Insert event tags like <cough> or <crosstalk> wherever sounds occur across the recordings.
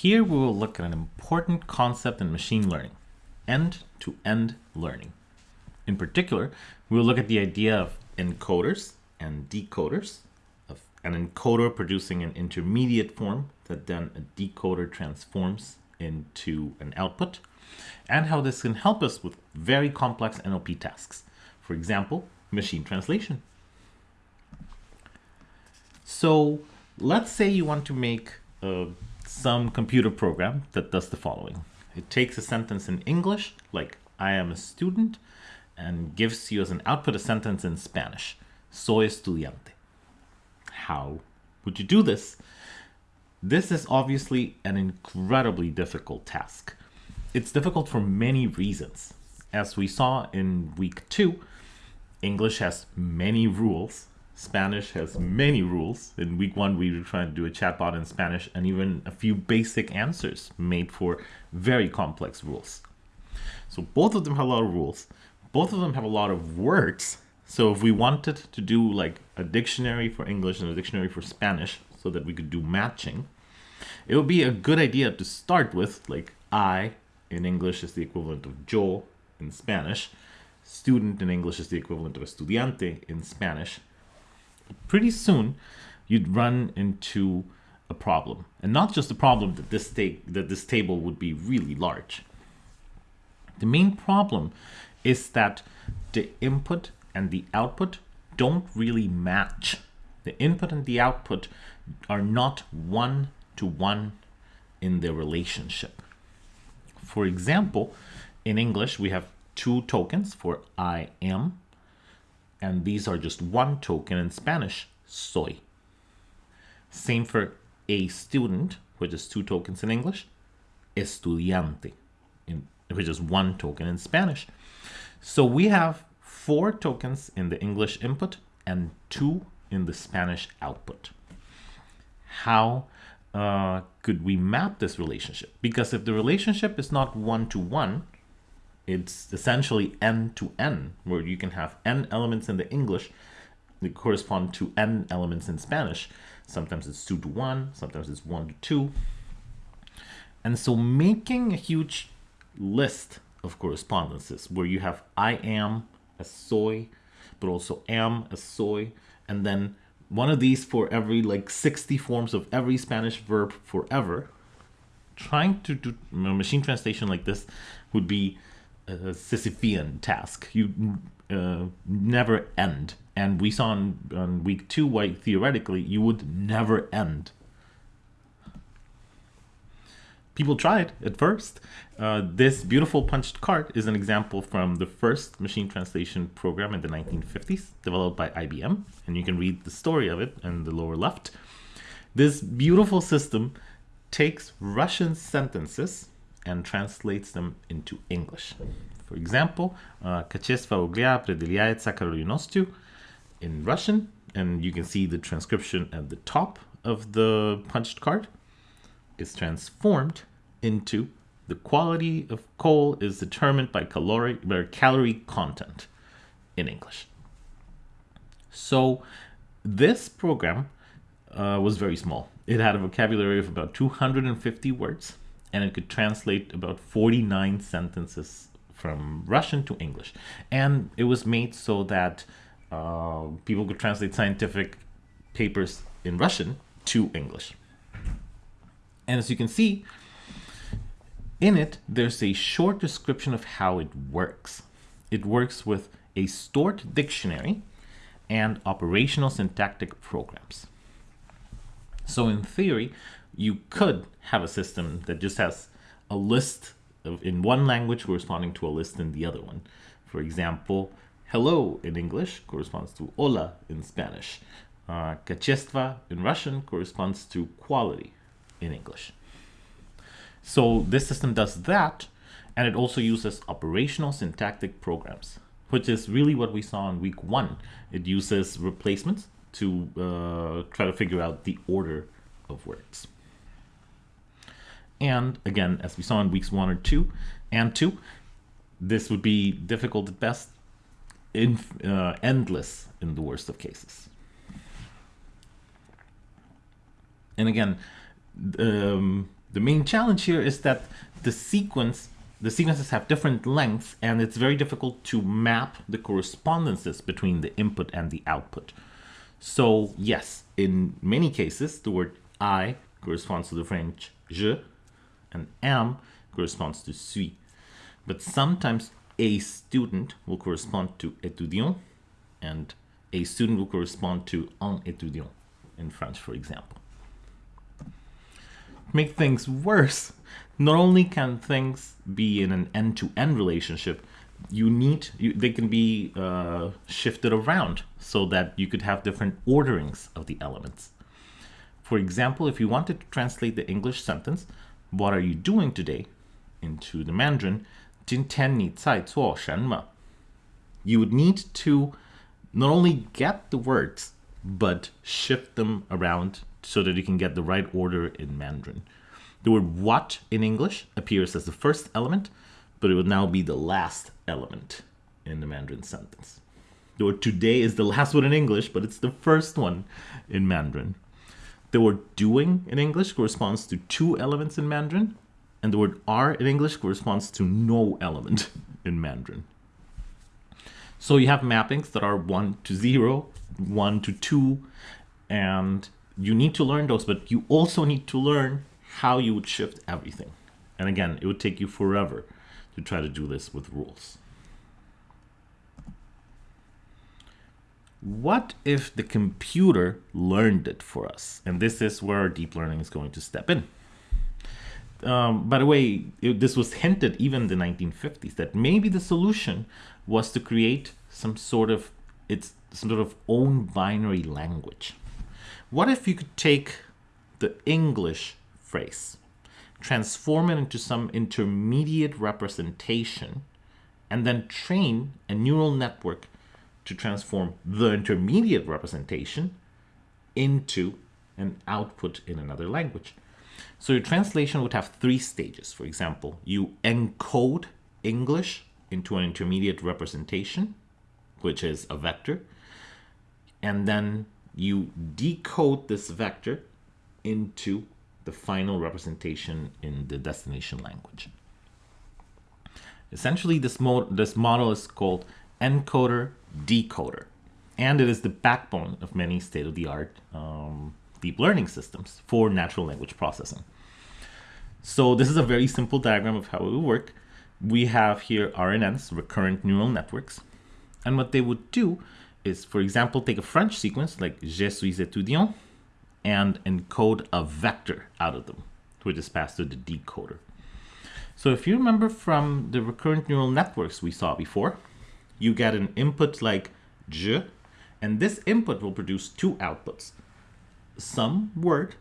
Here we will look at an important concept in machine learning, end-to-end learning. In particular, we will look at the idea of encoders and decoders, of an encoder producing an intermediate form that then a decoder transforms into an output, and how this can help us with very complex NLP tasks. For example, machine translation. So let's say you want to make uh, some computer program that does the following. It takes a sentence in English, like I am a student, and gives you as an output a sentence in Spanish, soy estudiante. How would you do this? This is obviously an incredibly difficult task. It's difficult for many reasons. As we saw in week two, English has many rules. Spanish has many rules. In week one, we were trying to do a chatbot in Spanish and even a few basic answers made for very complex rules. So both of them have a lot of rules. Both of them have a lot of words. So if we wanted to do like a dictionary for English and a dictionary for Spanish so that we could do matching, it would be a good idea to start with like I in English is the equivalent of yo in Spanish. Student in English is the equivalent of estudiante in Spanish. Pretty soon, you'd run into a problem, and not just a problem that this that this table would be really large. The main problem is that the input and the output don't really match. The input and the output are not one to one in their relationship. For example, in English, we have two tokens for I am, and these are just one token in Spanish, soy. Same for a student, which is two tokens in English, estudiante, in, which is one token in Spanish. So we have four tokens in the English input and two in the Spanish output. How uh, could we map this relationship? Because if the relationship is not one-to-one, -one, it's essentially n-to-n, where you can have n elements in the English that correspond to n elements in Spanish. Sometimes it's two to one, sometimes it's one to two. And so making a huge list of correspondences where you have I am a soy, but also am a soy, and then one of these for every like 60 forms of every Spanish verb forever. Trying to do a machine translation like this would be a Sisyphean task. You uh, never end. And we saw on, on week two why theoretically you would never end people tried at first. Uh, this beautiful punched card is an example from the first machine translation program in the 1950s, developed by IBM, and you can read the story of it in the lower left. This beautiful system takes Russian sentences and translates them into English. For example, uh, Kachesva Oglia Predeljayetsa Karolinostiu in Russian, and you can see the transcription at the top of the punched card, is transformed into the quality of coal is determined by calorie by calorie content in English. So this program uh, was very small. It had a vocabulary of about 250 words and it could translate about 49 sentences from Russian to English. And it was made so that uh, people could translate scientific papers in Russian to English. And as you can see, in it, there's a short description of how it works. It works with a stored dictionary and operational syntactic programs. So in theory, you could have a system that just has a list of, in one language corresponding to a list in the other one. For example, hello in English corresponds to hola in Spanish. Uh, in Russian corresponds to quality in English. So this system does that, and it also uses operational syntactic programs, which is really what we saw in week one. It uses replacements to uh, try to figure out the order of words. And again, as we saw in weeks one or two and two, this would be difficult at best, in, uh, endless in the worst of cases. And again, um, The main challenge here is that the sequence the sequences have different lengths and it's very difficult to map the correspondences between the input and the output. So yes, in many cases, the word I corresponds to the French je and am corresponds to suis. But sometimes a student will correspond to étudiant and a student will correspond to un étudiant in French, for example. To make things worse, not only can things be in an n-to-n relationship, you need you, they can be uh, shifted around so that you could have different orderings of the elements. For example, if you wanted to translate the English sentence, what are you doing today, into the Mandarin, 今天你在做什么? You would need to not only get the words, but shift them around so that you can get the right order in Mandarin. The word what in English appears as the first element, but it would now be the last element in the Mandarin sentence. The word today is the last one in English, but it's the first one in Mandarin. The word doing in English corresponds to two elements in Mandarin, and the word are in English corresponds to no element <laughs> in Mandarin. So you have mappings that are 1 to 0, 1 to 2, and you need to learn those, but you also need to learn how you would shift everything. And again, it would take you forever to try to do this with rules. What if the computer learned it for us? And this is where deep learning is going to step in. Um, by the way, it, this was hinted even in the 1950s that maybe the solution was to create some sort of its some sort of own binary language. What if you could take the English phrase, transform it into some intermediate representation, and then train a neural network to transform the intermediate representation into an output in another language. So your translation would have three stages. For example, you encode English into an intermediate representation, which is a vector, and then you decode this vector into the final representation in the destination language. Essentially, this, mod this model is called encoder decoder, and it is the backbone of many state-of-the-art um, deep learning systems for natural language processing. So this is a very simple diagram of how it would work. We have here RNNs, recurrent neural networks, and what they would do is, for example, take a French sequence like Je suis étudiant, and encode a vector out of them, which is passed to the decoder. So if you remember from the recurrent neural networks we saw before, you get an input like je, and this input will produce two outputs, some word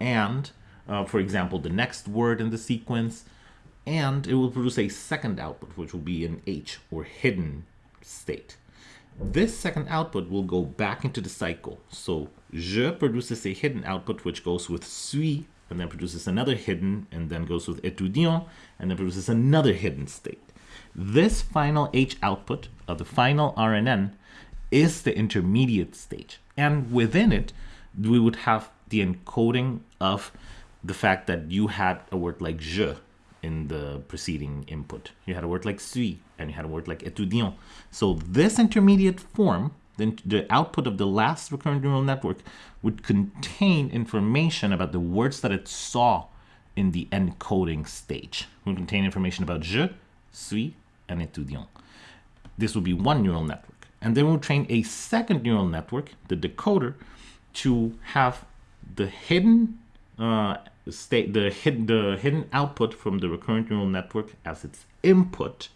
and, uh, for example, the next word in the sequence, and it will produce a second output, which will be an H or hidden state. This second output will go back into the cycle. So je produces a hidden output which goes with suis and then produces another hidden and then goes with étudiant and then produces another hidden state. This final H output of the final RNN is the intermediate stage. And within it, we would have the encoding of the fact that you had a word like je in the preceding input. You had a word like suis and you had a word like étudiant. So this intermediate form, then the output of the last recurrent neural network would contain information about the words that it saw in the encoding stage. It would contain information about je, suis, and étudiant. This will be one neural network. And then we'll train a second neural network, the decoder, to have the hidden uh, state the hidden the hidden output from the recurrent neural network as its input.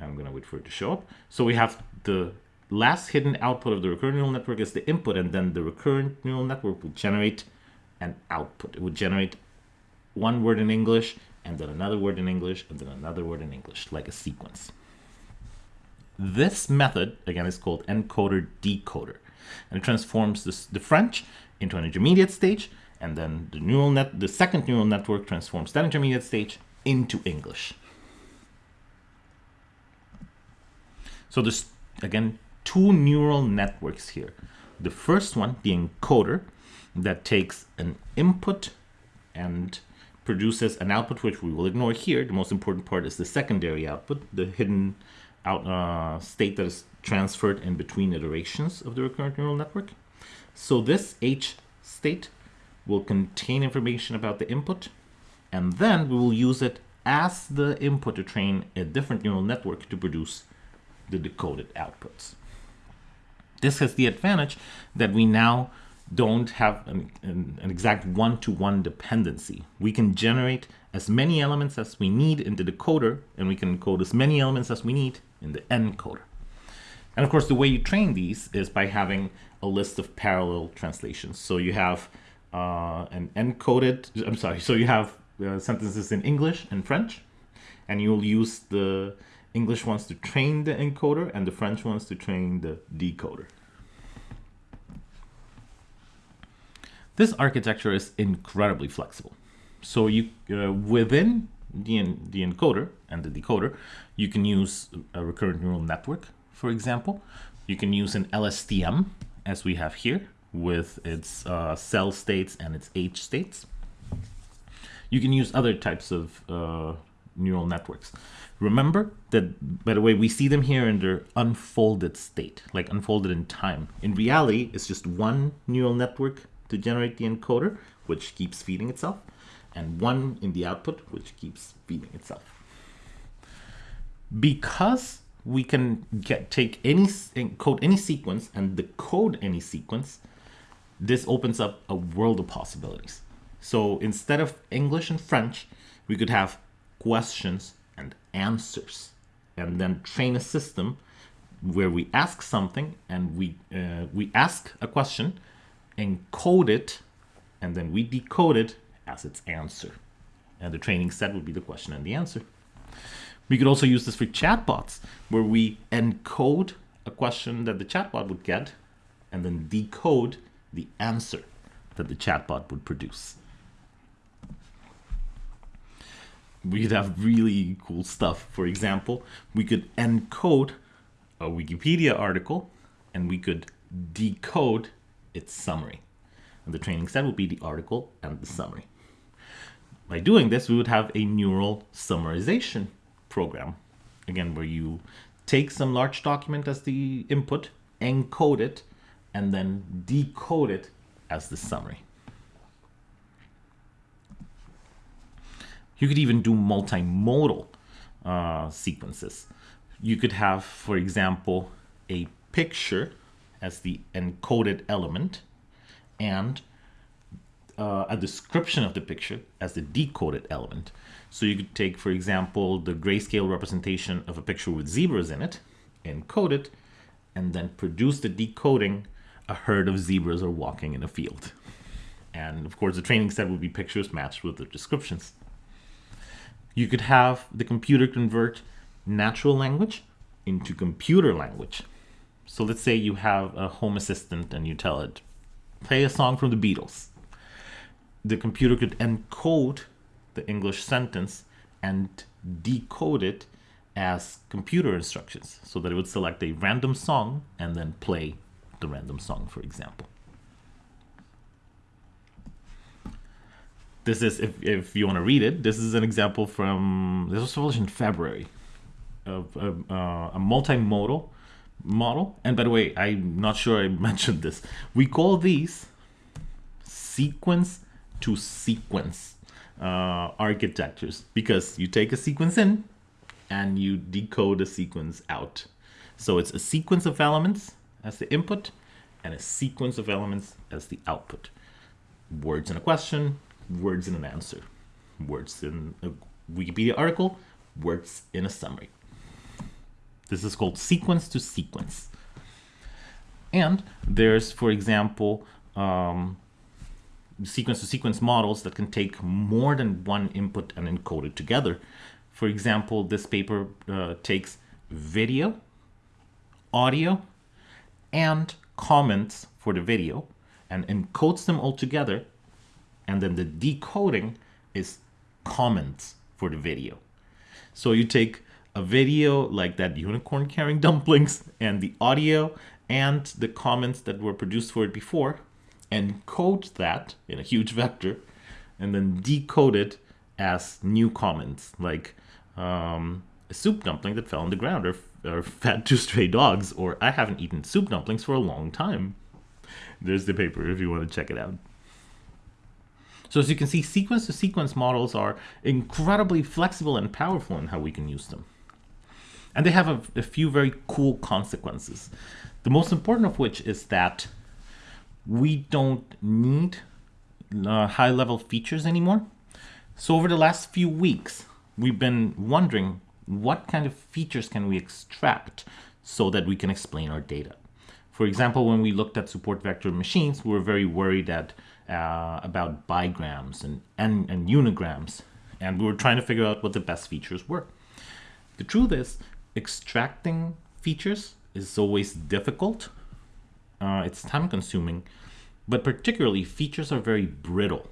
I'm gonna wait for it to show up. So we have the last hidden output of the recurrent neural network as the input, and then the recurrent neural network will generate an output. It would generate one word in English, and then another word in English, and then another word in English, like a sequence. This method, again, is called encoder-decoder, and it transforms this, the French into an intermediate stage, and then the neural net, the second neural network transforms that intermediate stage into English. So there's, again, two neural networks here. The first one, the encoder, that takes an input and produces an output which we will ignore here. The most important part is the secondary output, the hidden out uh, state that is transferred in between iterations of the recurrent neural network. So this H state will contain information about the input, and then we will use it as the input to train a different neural network to produce the decoded outputs. This has the advantage that we now don't have an, an, an exact one-to-one -one dependency. We can generate as many elements as we need in the decoder, and we can encode as many elements as we need in the encoder. And of course, the way you train these is by having a list of parallel translations. So you have uh, an encoded, I'm sorry, so you have uh, sentences in English and French, and you'll use the English ones to train the encoder and the French ones to train the decoder. This architecture is incredibly flexible. So you uh, within the, the encoder and the decoder, you can use a recurrent neural network, for example. You can use an LSTM, as we have here, with its uh, cell states and its H states. You can use other types of uh, neural networks. Remember that, by the way, we see them here in their unfolded state, like unfolded in time. In reality, it's just one neural network to generate the encoder, which keeps feeding itself, and one in the output, which keeps feeding itself. Because we can get take any encode any sequence and decode any sequence, this opens up a world of possibilities. So instead of English and French, we could have questions and answers, and then train a system where we ask something and we uh, we ask a question encode it, and then we decode it as its answer. And the training set would be the question and the answer. We could also use this for chatbots, where we encode a question that the chatbot would get, and then decode the answer that the chatbot would produce. We could have really cool stuff. For example, we could encode a Wikipedia article, and we could decode its summary. And the training set would be the article and the summary. By doing this, we would have a neural summarization program. Again, where you take some large document as the input, encode it, and then decode it as the summary. You could even do multimodal uh, sequences. You could have, for example, a picture as the encoded element and uh, a description of the picture as the decoded element. So you could take, for example, the grayscale representation of a picture with zebras in it, encode it, and then produce the decoding a herd of zebras are walking in a field. And of course, the training set would be pictures matched with the descriptions. You could have the computer convert natural language into computer language. So let's say you have a home assistant and you tell it, play a song from the Beatles. The computer could encode the English sentence and decode it as computer instructions so that it would select a random song and then play the random song, for example. This is, if, if you want to read it, this is an example from, this was published in February, of a, uh, a multimodal model. And by the way, I'm not sure I <laughs> mentioned this. We call these sequence to sequence uh, architectures because you take a sequence in and you decode a sequence out. So it's a sequence of elements as the input and a sequence of elements as the output. Words in a question, words in an answer. Words in a Wikipedia article, words in a summary. This is called sequence to sequence. And there's, for example, um, sequence to sequence models that can take more than one input and encode it together. For example, this paper uh, takes video, audio, and comments for the video and encodes them all together. And then the decoding is comments for the video. So you take a video like that unicorn carrying <laughs> dumplings and the audio and the comments that were produced for it before encode that in a huge vector and then decode it as new comments, like um, a soup dumpling that fell on the ground, or, or <laughs> fed two stray dogs, or I haven't eaten soup dumplings for a long time. There's the paper if you want to check it out. So as you can see, sequence-to-sequence -sequence models are incredibly flexible and powerful in how we can use them. And they have a, a few very cool consequences. The most important of which is that we don't need uh, high-level features anymore. So over the last few weeks, we've been wondering what kind of features can we extract so that we can explain our data. For example, when we looked at support vector machines, we were very worried that, uh, about bigrams and, and, and unigrams, and we were trying to figure out what the best features were. The truth is, extracting features is always difficult. Uh, it's time consuming, but particularly features are very brittle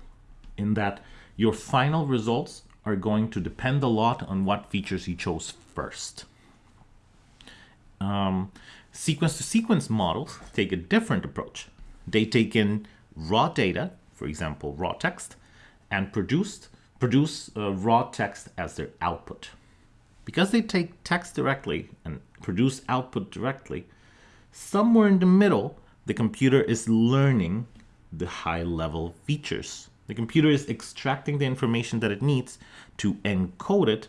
in that your final results are going to depend a lot on what features you chose first. Um, sequence to sequence models take a different approach. They take in raw data, for example, raw text, and produced, produce uh, raw text as their output. Because they take text directly and produce output directly, somewhere in the middle, the computer is learning the high level features. The computer is extracting the information that it needs to encode it,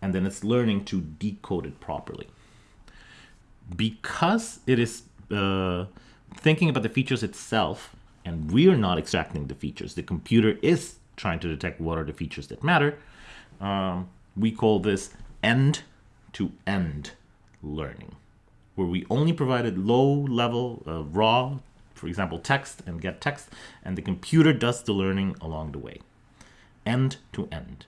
and then it's learning to decode it properly. Because it is uh, thinking about the features itself, and we're not extracting the features, the computer is trying to detect what are the features that matter. Um, we call this end-to-end learning, where we only provided low-level uh, raw, for example, text and get text, and the computer does the learning along the way, end-to-end.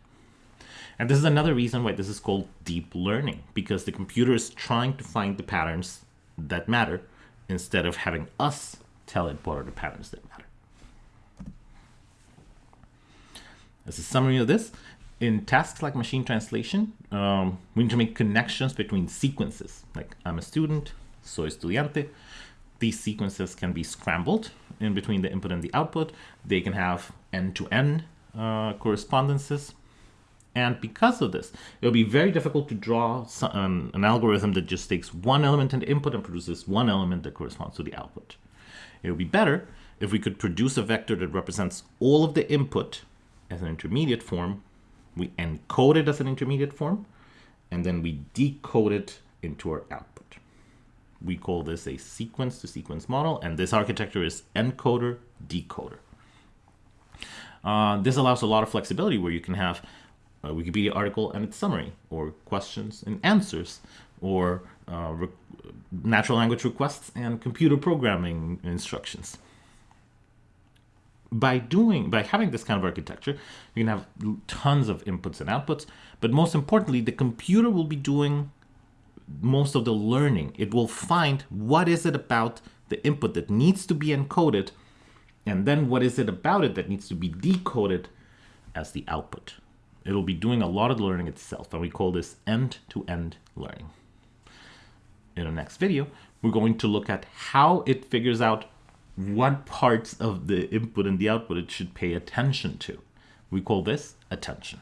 And this is another reason why this is called deep learning, because the computer is trying to find the patterns that matter instead of having us tell it what are the patterns that matter. As a summary of this, in tasks like machine translation, um, we need to make connections between sequences. Like I'm a student, soy estudiante. These sequences can be scrambled in between the input and the output. They can have n-to-n -end, uh, correspondences. And because of this, it'll be very difficult to draw some, um, an algorithm that just takes one element in the input and produces one element that corresponds to the output. It would be better if we could produce a vector that represents all of the input as an intermediate form we encode it as an intermediate form, and then we decode it into our output. We call this a sequence-to-sequence -sequence model, and this architecture is encoder-decoder. Uh, this allows a lot of flexibility where you can have a Wikipedia article and its summary, or questions and answers, or uh, natural language requests and computer programming instructions by doing by having this kind of architecture you can have tons of inputs and outputs but most importantly the computer will be doing most of the learning. It will find what is it about the input that needs to be encoded and then what is it about it that needs to be decoded as the output. It'll be doing a lot of the learning itself and we call this end-to-end -end learning. In the next video we're going to look at how it figures out what parts of the input and the output it should pay attention to. We call this attention.